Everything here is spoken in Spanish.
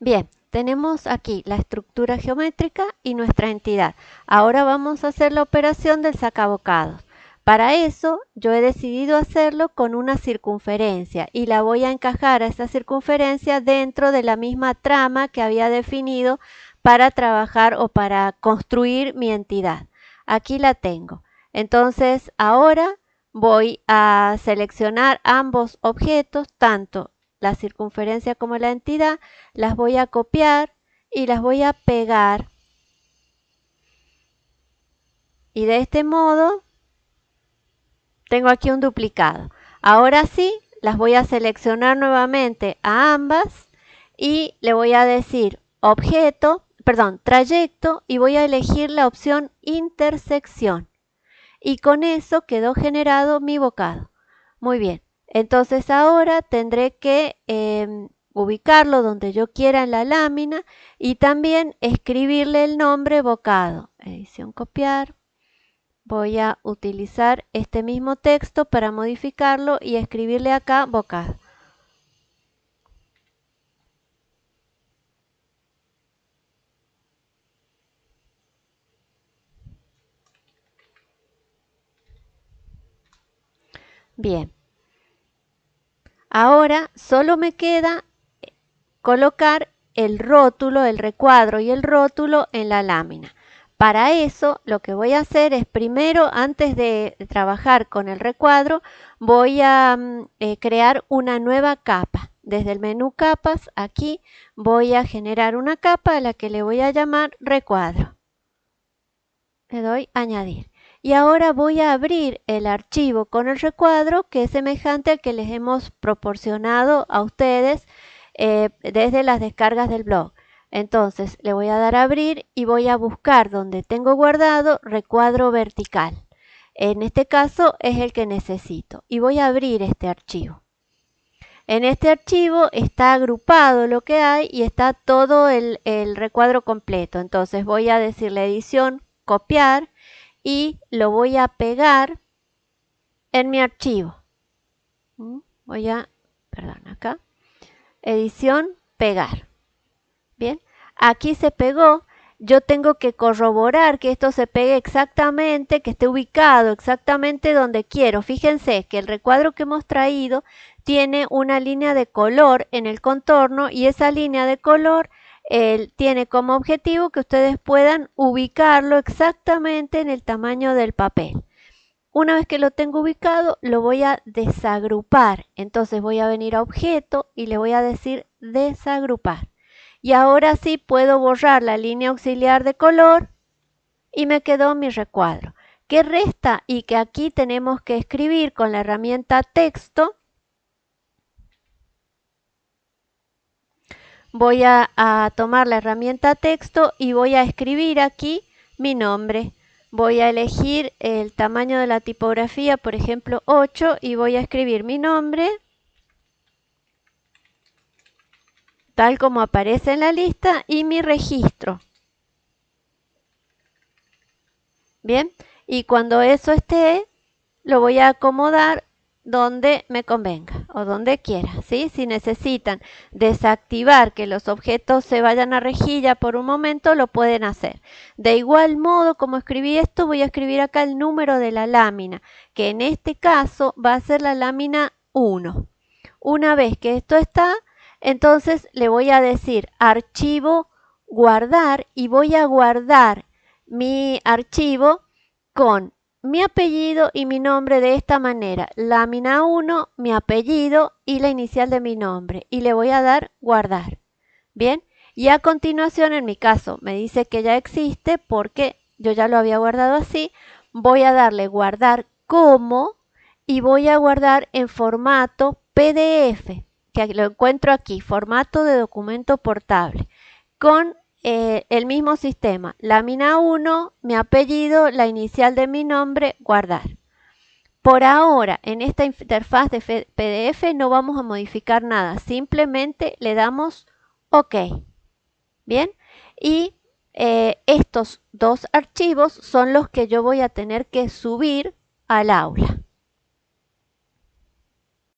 Bien, tenemos aquí la estructura geométrica y nuestra entidad. Ahora vamos a hacer la operación del sacabocados. Para eso yo he decidido hacerlo con una circunferencia y la voy a encajar a esa circunferencia dentro de la misma trama que había definido para trabajar o para construir mi entidad. Aquí la tengo. Entonces ahora voy a seleccionar ambos objetos, tanto la circunferencia como la entidad, las voy a copiar y las voy a pegar. Y de este modo tengo aquí un duplicado. Ahora sí, las voy a seleccionar nuevamente a ambas y le voy a decir objeto, perdón, trayecto y voy a elegir la opción intersección. Y con eso quedó generado mi bocado. Muy bien, entonces ahora tendré que em, ubicarlo donde yo quiera en la lámina y también escribirle el nombre bocado. Edición copiar, voy a utilizar este mismo texto para modificarlo y escribirle acá bocado. Bien. Ahora solo me queda colocar el rótulo, el recuadro y el rótulo en la lámina. Para eso lo que voy a hacer es primero, antes de trabajar con el recuadro, voy a mm, eh, crear una nueva capa. Desde el menú capas, aquí voy a generar una capa a la que le voy a llamar recuadro. Le doy añadir. Y ahora voy a abrir el archivo con el recuadro que es semejante al que les hemos proporcionado a ustedes eh, desde las descargas del blog. Entonces le voy a dar a abrir y voy a buscar donde tengo guardado recuadro vertical. En este caso es el que necesito y voy a abrir este archivo. En este archivo está agrupado lo que hay y está todo el, el recuadro completo. Entonces voy a decirle edición, copiar y lo voy a pegar en mi archivo. ¿Mm? Voy a, perdón, acá, edición, pegar. Bien, aquí se pegó. Yo tengo que corroborar que esto se pegue exactamente, que esté ubicado exactamente donde quiero. Fíjense que el recuadro que hemos traído tiene una línea de color en el contorno y esa línea de color tiene como objetivo que ustedes puedan ubicarlo exactamente en el tamaño del papel. Una vez que lo tengo ubicado, lo voy a desagrupar. Entonces voy a venir a objeto y le voy a decir desagrupar. Y ahora sí puedo borrar la línea auxiliar de color y me quedó mi recuadro. ¿Qué resta? Y que aquí tenemos que escribir con la herramienta texto voy a, tomar la herramienta texto y voy a escribir aquí mi nombre. Voy a elegir el tamaño de la tipografía, por ejemplo 8, y voy a escribir mi nombre tal como aparece en la lista y mi registro. Bien, y cuando eso esté, lo voy a acomodar donde me convenga o donde quiera, ¿sí? Si necesitan desactivar que los objetos se vayan a rejilla por un momento, lo pueden hacer. De igual modo, como escribí esto, voy a escribir acá el número de la lámina, que en este caso va a ser la lámina 1. Una vez que esto está, entonces le voy a decir archivo, guardar y voy a guardar mi archivo con mi apellido y mi nombre de esta manera. Lámina 1, mi apellido y la inicial de mi nombre. Y le voy a dar guardar. Bien, y a continuación en mi caso me dice que ya existe porque yo ya lo había guardado así. Voy a darle guardar como y voy a guardar en formato PDF, que lo encuentro aquí, formato de documento portable, con eh, el mismo sistema, lámina 1, mi apellido, la inicial de mi nombre, guardar. Por ahora, en esta interfaz de PDF no vamos a modificar nada, simplemente le damos OK. Bien, y eh, estos dos archivos son los que yo voy a tener que subir al aula.